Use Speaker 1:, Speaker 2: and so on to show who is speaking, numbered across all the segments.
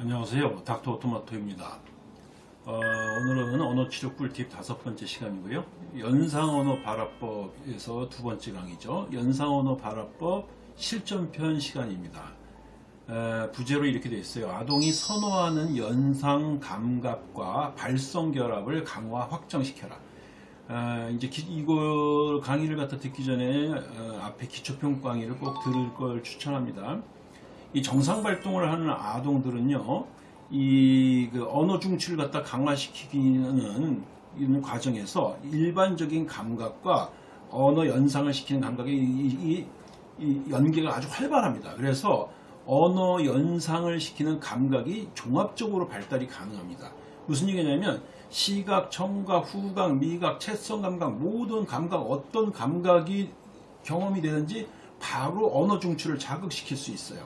Speaker 1: 안녕하세요. 닥터 토마토입니다. 어, 오늘은 언어치료 꿀팁 다섯 번째 시간이고요. 연상언어 발화법에서 두 번째 강의죠. 연상언어 발화법 실전편 시간입니다. 에, 부제로 이렇게 되어 있어요. 아동이 선호하는 연상 감각과 발성 결합을 강화 확장시켜라 아, 이제 기- 이거 강의를 갖다 듣기 전에 어, 앞에 기초평 강의를 꼭 들을 걸 추천합니다. 이 정상 발동을 하는 아동들은요, 이 그 언어 중추를 갖다 강화시키는 이런 과정에서 일반적인 감각과 언어 연상을 시키는 감각의 이, 이- 이 연계가 아주 활발합니다. 그래서 언어 연상을 시키는 감각이 종합적으로 발달이 가능합니다. 무슨 얘기냐면 시각, 청각, 후각, 미각, 채성 감각 모든 감각 어떤 감각이 경험이 되든지 바로 언어 중추를 자극시킬 수 있어요.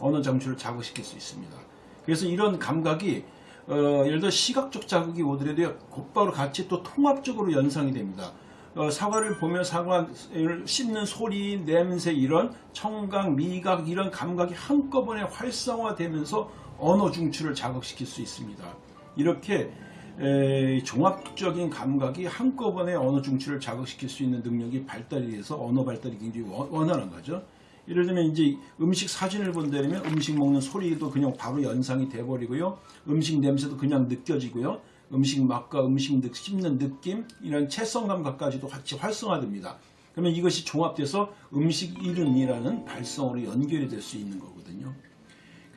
Speaker 1: 언어 중추를 자극시킬 수 있습니다. 그래서 이런 감각이 어, 예를 들어 시각적 자극이 오더라도 곧바로 같이 또 통합적으로 연상이 됩니다. 어, 사과를 보면 사과를 씹는 소리, 냄새 이런 청각, 미각 이런 감각이 한꺼번에 활성화되면서 언어 중추를 자극시킬 수 있습니다. 이렇게 에, 종합적인 감각이 한꺼번에 언어 중추를 자극시킬 수 있는 능력이 발달이 돼서 언어 발달이 굉장히 원- 원활한 거죠. 예를 들면 이제 음식 사진을 본다면 음식 먹는 소리도 그냥 바로 연상이 돼버리고요. 음식 냄새도 그냥 느껴지고요. 음식 맛과 음식 느- 씹는 느낌 이런 채성 감각까지도 같이 활성화됩니다. 그러면 이것이 종합돼서 음식 이름이라는 발성으로 연결이 될 수 있는 거거든요.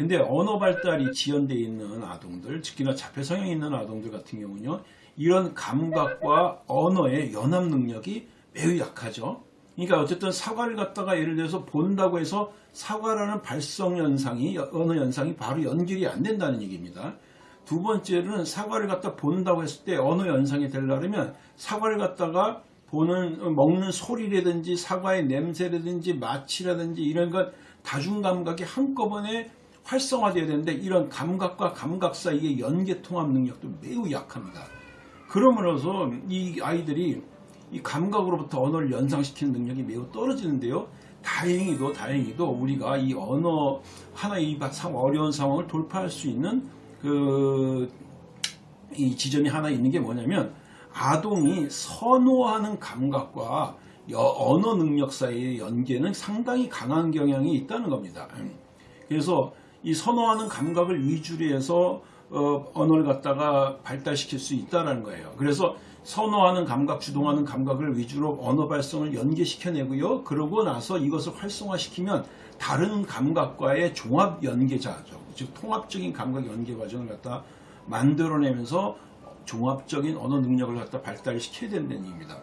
Speaker 1: 근데 언어 발달이 지연되어 있는 아동들, 특히나 자폐 성향이 있는 아동들 같은 경우는요, 이런 감각과 언어의 연합 능력이 매우 약하죠. 그러니까 어쨌든 사과를 갖다가 예를 들어서 본다고 해서 사과라는 발성 현상이, 언어 현상이 바로 연결이 안 된다는 얘기입니다. 두 번째는 사과를 갖다 본다고 했을 때 언어 연상이 되려면 사과를 갖다가 보는 먹는 소리라든지 사과의 냄새라든지 맛이라든지 이런 것 다중 감각이 한꺼번에 활성화되어야 되는데 이런 감각과 감각 사이의 연계 통합 능력도 매우 약합니다. 그러므로서 이 아이들이 이 감각으로부터 언어를 연상시키는 능력이 매우 떨어지는데요. 다행히도 다행히도 우리가 이 언어 하나의 이 상- 어려운 상황을 돌파할 수 있는 그 이 지점이 하나 있는 게 뭐냐면 아동이 선호하는 감각과 여- 언어 능력 사이의 연계는 상당히 강한 경향이 있다는 겁니다. 그래서 이 선호하는 감각을 위주로 해서 어, 언어를 갖다가 발달시킬 수 있다는 거예요. 그래서 선호하는 감각, 주동하는 감각을 위주로 언어 발성을 연계시켜내고요. 그러고 나서 이것을 활성화시키면 다른 감각과의 종합 연계자죠. 즉 통합적인 감각 연계 과정을 갖다 만들어내면서 종합적인 언어 능력을 갖다 발달시켜야 된다는 얘기입니다.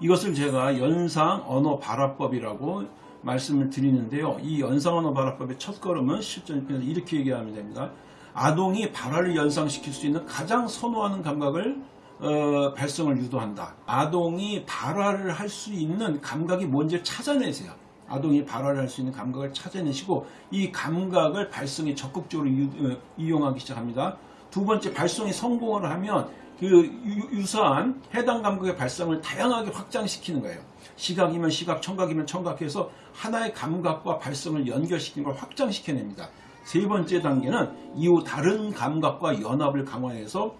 Speaker 1: 이것을 제가 연상 언어 발화법이라고 말씀을 드리는데요. 이 연상 언어 발화법의 첫 걸음은 실전편에서 이렇게 얘기하면 됩니다. 아동이 발화를 연상시킬 수 있는 가장 선호하는 감각을 어, 발성을 유도한다. 아동이 발화를 할 수 있는 감각이 뭔지 찾아내세요. 아동이 발화를 할 수 있는 감각을 찾아내시고 이 감각을 발성에 적극적으로 유- 어, 이용하기 시작합니다. 두 번째 발성이 성공을 하면 그 유- 유사한 해당 감각의 발성을 다양하게 확장시키는 거예요. 시각이면 시각, 청각이면 청각해서 하나의 감각과 발성을 연결시키는 걸 확장시켜냅니다. 세 번째 단계는 이후 다른 감각과 연합을 강화해서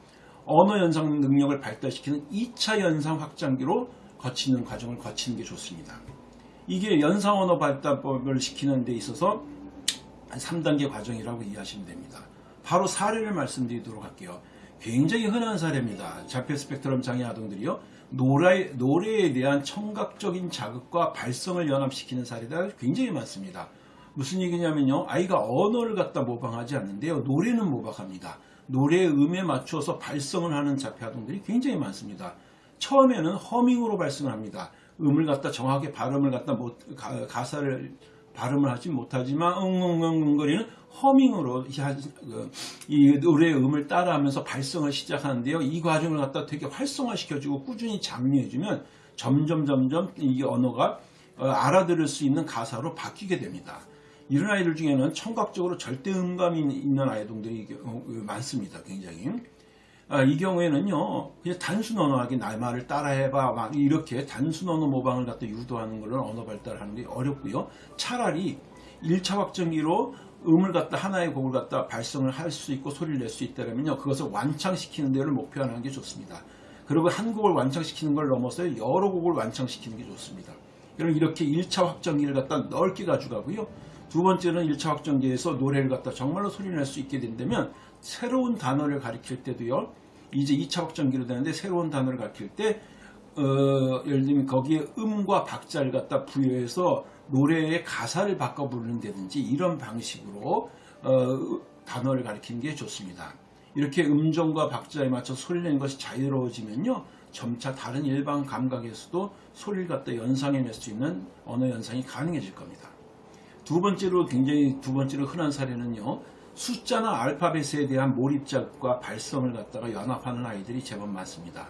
Speaker 1: 언어 연상 능력을 발달시키는 2차 연상 확장기로 거치는 과정을 거치는 게 좋습니다. 이게 연상 언어 발달법을 시키는 데 있어서 3단계 과정이라고 이해하시면 됩니다. 바로 사례를 말씀드리도록 할게요. 굉장히 흔한 사례입니다. 자폐 스펙트럼 장애 아동들이요. 노래, 노래에 대한 청각적인 자극과 발성을 연합시키는 사례가 굉장히 많습니다. 무슨 얘기냐면요. 아이가 언어를 갖다 모방하지 않는데요. 노래는 모방합니다. 노래의 음에 맞춰서 발성을 하는 자폐 아동들이 굉장히 많습니다. 처음에는 허밍으로 발성을 합니다. 음을 갖다 정확하게 발음을 갖다 못, 가, 가사를 발음을 하지 못하지만 응응응거리는 허밍으로 그, 이 노래의 음을 따라하면서 발성을 시작하는데요. 이 과정을 갖다 되게 활성화시켜주고 꾸준히 장려해주면 점점 점점 이 언어가 어, 알아들을 수 있는 가사로 바뀌게 됩니다. 이런 아이들 중에는 청각적으로 절대 음감이 있는 아이들이 어, 많습니다. 굉장히. 아, 이 경우에는요, 그냥 단순 언어하기 날 말을 따라해봐, 막 이렇게 단순 언어 모방을 갖다 유도하는 걸로 언어 발달하는 게 어렵고요. 차라리 1차 확정기로 음을 갖다 하나의 곡을 갖다 발성을 할 수 있고 소리를 낼 수 있다면요, 그것을 완창시키는 데를 목표하는 게 좋습니다. 그리고 한 곡을 완창시키는 걸 넘어서 여러 곡을 완창시키는 게 좋습니다. 그럼 이렇게 1차 확정기를 갖다 넓게 가져가고요. 두 번째는 1차 확정기에서 노래를 갖다 정말로 소리를 낼수 있게 된다면 새로운 단어를 가리킬 때도요. 이제 2차 확정기로 되는데 새로운 단어를 가리킬 때 어, 예를 들면 거기에 음과 박자를 갖다 부여해서 노래의 가사를 바꿔 부르는다든지 이런 방식으로 어, 단어를 가리키는 게 좋습니다. 이렇게 음정과 박자에 맞춰 소리를 내는 것이 자유로워지면요. 점차 다른 일반 감각에서도 소리를 갖다 연상해낼 수 있는 언어 연상이 가능해질 겁니다. 두 번째로 굉장히 두 번째로 흔한 사례는요. 숫자나 알파벳에 대한 몰입작과 발성을 갖다가 연합하는 아이들이 제법 많습니다.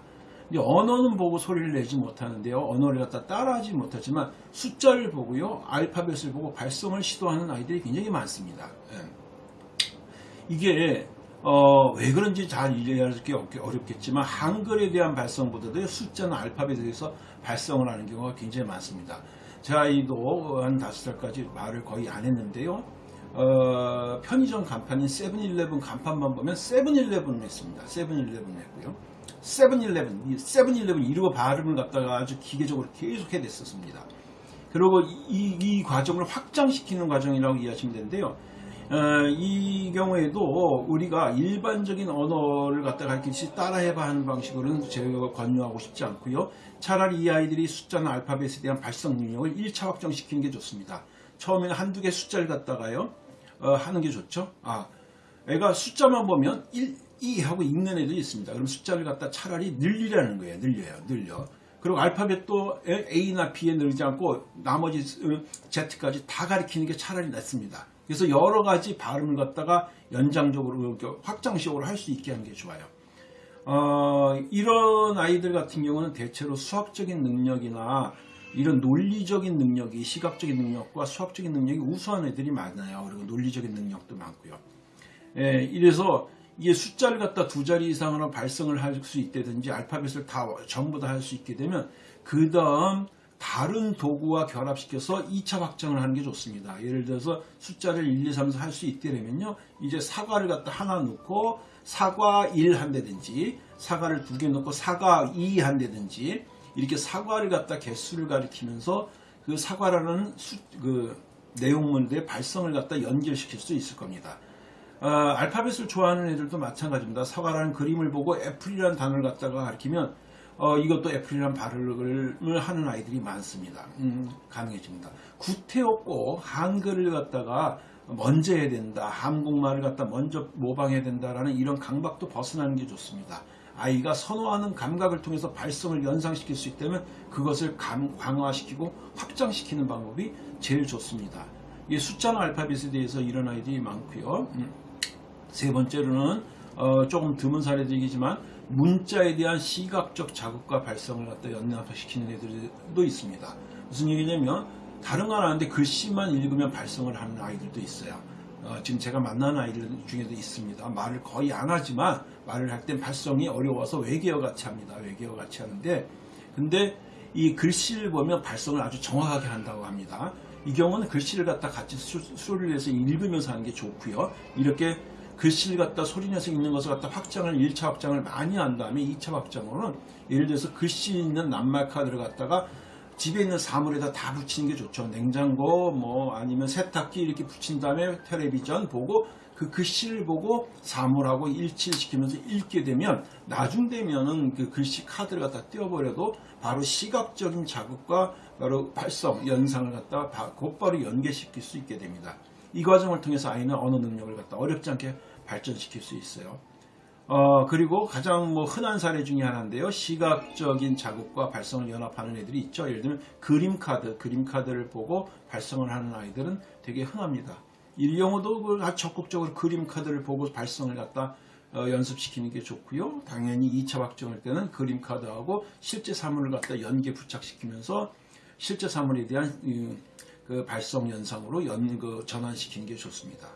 Speaker 1: 근데 언어는 보고 소리를 내지 못하는데요. 언어를 갖다 따라하지 못하지만 숫자를 보고요. 알파벳을 보고 발성을 시도하는 아이들이 굉장히 많습니다. 예. 이게 어, 왜 그런지 잘 이해하기 어렵겠지만 한글에 대한 발성보다도 숫자나 알파벳에 대해서 발성을 하는 경우가 굉장히 많습니다. 제 아이도 한 다섯 살까지 말을 거의 안 했는데요. 어, 편의점 간판인 세븐일레븐 간판만 보면 세븐일레븐을 했습니다. 세븐일레븐을 했고요. 세븐일레븐, 이 세븐일레븐 이루어 발음을 갖다가 아주 기계적으로 계속 해냈었습니다. 그리고 이, 이 과정을 확장시키는 과정이라고 이해하시면 되는데요. 어, 이 경우에도 우리가 일반적인 언어를 갖다 가르치듯이 따라해봐 하는 방식으로는 제가 권유하고 싶지 않고요. 차라리 이 아이들이 숫자나 알파벳에 대한 발성 능력을 1차 확정시키는 게 좋습니다. 처음에는 한두 개 숫자를 갖다가요. 어, 하는 게 좋죠. 아, 애가 숫자만 보면 1, 2 하고 읽는 애들이 있습니다. 그럼 숫자를 갖다 차라리 늘리라는 거예요. 늘려요. 늘려. 그리고 알파벳도 A나 B에 늘리지 않고 나머지 어, Z까지 다 가리키는 게 차라리 낫습니다. 그래서 여러 가지 발음을 갖다가 연장적으로 확장식으로 할 수 있게 하는 게 좋아요. 어, 이런 아이들 같은 경우는 대체로 수학적인 능력이나 이런 논리적인 능력이 시각적인 능력과 수학적인 능력이 우수한 애들이 많아요. 그리고 논리적인 능력도 많고요. 예, 이래서 이게 숫자를 갖다 두 자리 이상으로 발성을 할 수 있다든지 알파벳을 다 전부 다 할 수 있게 되면 그 다음 다른 도구와 결합시켜서 2차 확정을 하는 게 좋습니다. 예를 들어서 숫자를 1, 2, 3, 4 할 수 있다면요. 이제 사과를 갖다 하나 넣고 사과 1 한다든지 사과를 두 개 넣고 사과 2 한다든지 이렇게 사과를 갖다 개수를 가리키면서 그 사과라는 수, 그 내용물들의 발성을 갖다 연결시킬 수 있을 겁니다. 어, 알파벳을 좋아하는 애들도 마찬가지입니다. 사과라는 그림을 보고 애플이라는 단어를 갖다가 가리키면 어, 이것도 애플이라는 발음을 하는 아이들이 많습니다. 음, 가능해집니다. 구태엽고 한글을 갖다가 먼저 해야 된다. 한국말을 갖다 먼저 모방해야 된다라는 이런 강박도 벗어나는 게 좋습니다. 아이가 선호하는 감각을 통해서 발성을 연상시킬 수 있다면 그것을 감, 강화시키고 확장시키는 방법이 제일 좋습니다. 이 숫자나 알파벳에 대해서 이런 아이들이 많고요. 음. 세 번째로는 어, 조금 드문 사례들이지만 문자에 대한 시각적 자극과 발성을 갖다 연합시키는 애들도 있습니다. 무슨 얘기냐면 다른 건 아는데 글씨만 읽으면 발성을 하는 아이들도 있어요. 어, 지금 제가 만나는 아이들 중에도 있습니다. 말을 거의 안 하지만 말을 할 땐 발성이 어려워서 외계어 같이 합니다. 외계어 같이 하는데 근데 이 글씨를 보면 발성을 아주 정확하게 한다고 합니다. 이 경우는 글씨를 갖다 같이 수, 수를 내서 읽으면서 하는 게 좋고요. 이렇게 글씨를 갖다 소리내서 읽는 것을 갖다 확장을 1차 확장을 많이 한 다음에 2차 확장으로는 예를 들어서 글씨 있는 낱말 카드를 갖다가 집에 있는 사물에다 다 붙이는 게 좋죠. 냉장고 뭐 아니면 세탁기 이렇게 붙인 다음에 텔레비전 보고 그 글씨를 보고 사물하고 일치를 시키면서 읽게 되면 나중 되면은 그 글씨 카드를 갖다 띄워버려도 바로 시각적인 자극과 바로 발성, 연상을 갖다 곧바로 연계시킬 수 있게 됩니다. 이 과정을 통해서 아이는 언어 능력을 갖다 어렵지 않게 발전시킬 수 있어요. 어, 그리고 가장 뭐 흔한 사례 중에 하나인데요. 시각적인 자극과 발성을 연합하는 애들이 있죠. 예를 들면 그림 카드, 그림 카드를 보고 발성을 하는 아이들은 되게 흔합니다. 이 경우도 그 적극적으로 그림 카드를 보고 발성을 갖다 어, 연습시키는 게 좋고요. 당연히 2차 확정할 때는 그림 카드하고 실제 사물을 갖다 연계 부착시키면서 실제 사물에 대한 그 발성 연상으로 연, 그 전환시키는 게 좋습니다.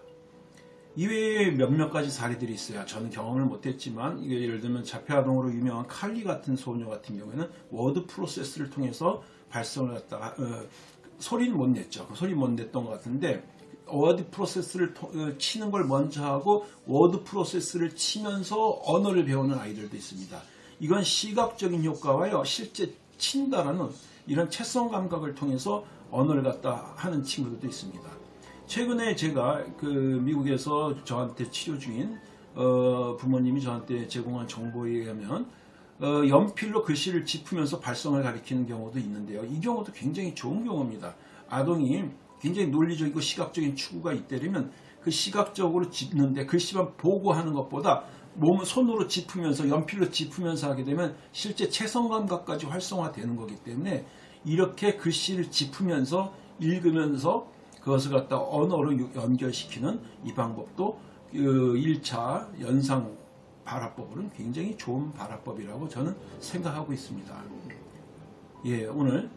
Speaker 1: 이외에 몇몇 가지 사례들이 있어요. 저는 경험을 못했지만 예를 들면 자폐아동으로 유명한 칼리 같은 소녀 같은 경우에는 word process를 통해서 발성을 갖다가 어, 소리는 못 냈죠. 소리 못 냈던 것 같은데 word process를 통- 어, 치는 걸 먼저 하고 word process를 치면서 언어를 배우는 아이들도 있습니다. 이건 시각적인 효과와요. 실제 친다라는 이런 채성 감각을 통해서 언어를 갖다 하는 친구들도 있습니다. 최근에 제가 그 미국에서 저한테 치료 중인 어, 부모님이 저한테 제공한 정보에 의하면 어, 연필로 글씨를 짚으면서 발성을 가리키는 경우도 있는데요. 이 경우도 굉장히 좋은 경우입니다. 아동이 굉장히 논리적이고 시각적인 추구가 있다면 그 시각적으로 짚는데 글씨만 보고 하는 것보다 몸 손으로 짚으면서 연필로 짚으면서 하게 되면 실제 채성 감각까지 활성화되는 거기 때문에 이렇게 글씨를 짚으면서 읽으면서 그것을 갖다 언어로 유- 연결시키는 이 방법도 그 1차 연상 발화법으로는 굉장히 좋은 발화법이라고 저는 생각하고 있습니다. 예, 오늘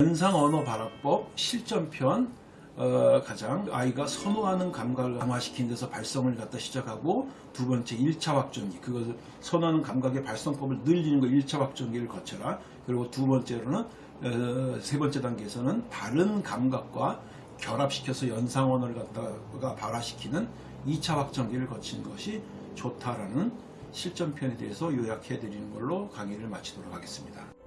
Speaker 1: 연상 언어 발화법 실전편 어, 가장 아이가 선호하는 감각을 강화시키는 데서 발성을 갖다 시작하고 두 번째 1차 확정기 그것을 선호하는 감각의 발성법을 늘리는 거 1차 확정기를 거쳐라 그리고 두 번째로는 어, 세 번째 단계에서는 다른 감각과 결합시켜서 연상 언어를 갖다가 발화시키는 2차 확정기를 거치는 것이 좋다라는 실전편에 대해서 요약해 드리는 걸로 강의를 마치도록 하겠습니다.